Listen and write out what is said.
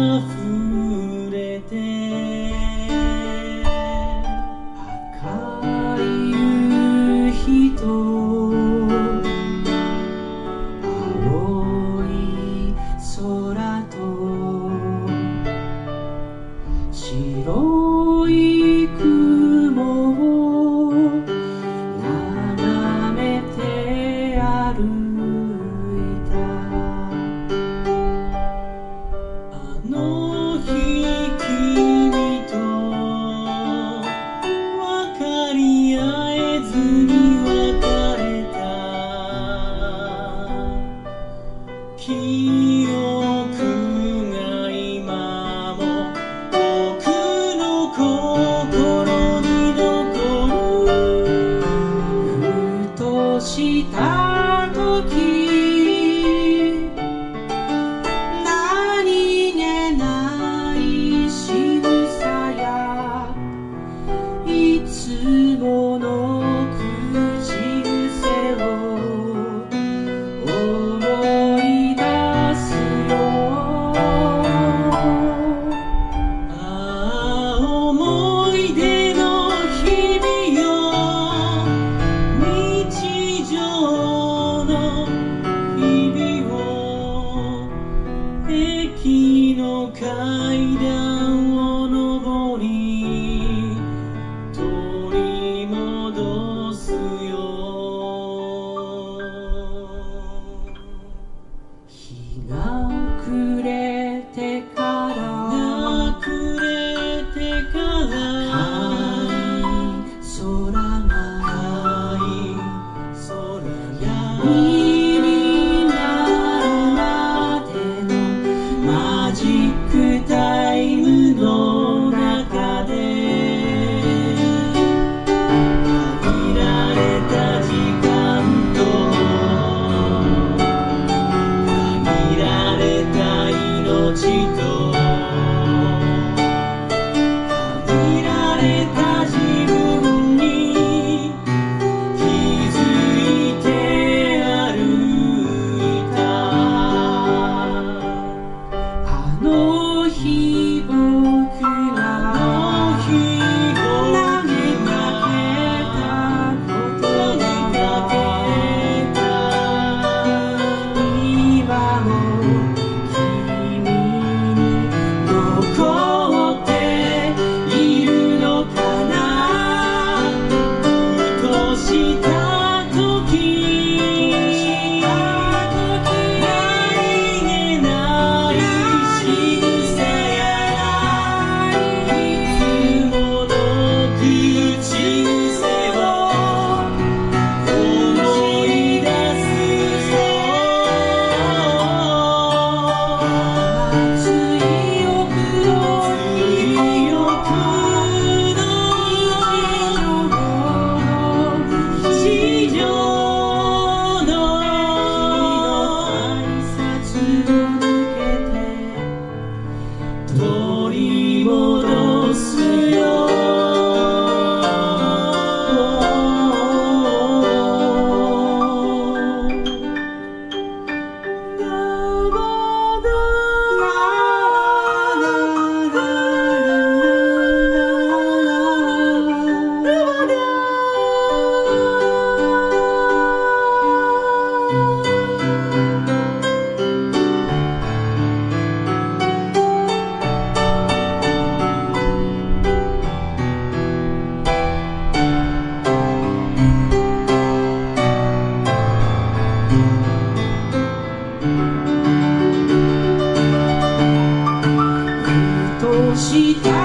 溢れてあい夕日と解でした。